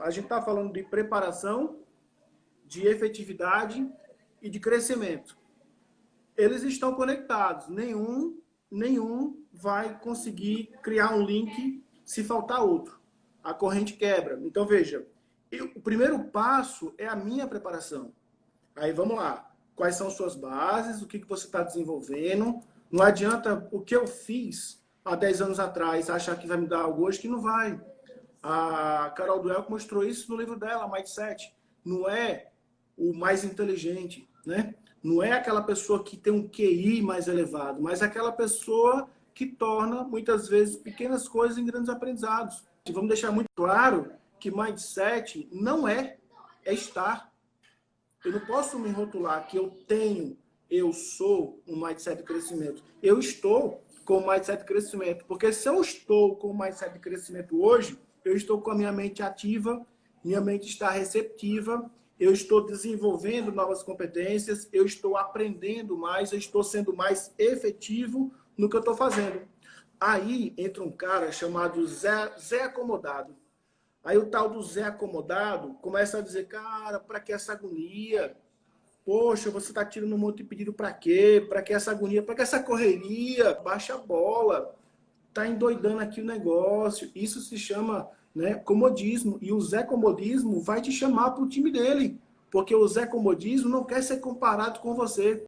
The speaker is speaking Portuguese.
A gente está falando de preparação, de efetividade e de crescimento. Eles estão conectados. Nenhum, nenhum vai conseguir criar um link se faltar outro. A corrente quebra. Então, veja, eu, o primeiro passo é a minha preparação. Aí, vamos lá. Quais são suas bases? O que, que você está desenvolvendo? Não adianta o que eu fiz há 10 anos atrás achar que vai me dar algo hoje, que não vai. A Carol Duel mostrou isso no livro dela, Mindset. Não é o mais inteligente, né? Não é aquela pessoa que tem um QI mais elevado, mas aquela pessoa que torna, muitas vezes, pequenas coisas em grandes aprendizados. E vamos deixar muito claro que mindset não é, é estar. Eu não posso me rotular que eu tenho, eu sou um mindset de crescimento. Eu estou com o mindset de crescimento. Porque se eu estou com o mindset de crescimento hoje, eu estou com a minha mente ativa, minha mente está receptiva, eu estou desenvolvendo novas competências, eu estou aprendendo mais, eu estou sendo mais efetivo no que eu estou fazendo. Aí entra um cara chamado Zé, Zé Acomodado. Aí o tal do Zé Acomodado começa a dizer, cara, para que essa agonia? Poxa, você está tirando um monte de pedido para quê? Para que essa agonia? Para que essa correria? Baixa a bola está endoidando aqui o negócio. Isso se chama né, comodismo. E o Zé Comodismo vai te chamar para o time dele. Porque o Zé Comodismo não quer ser comparado com você.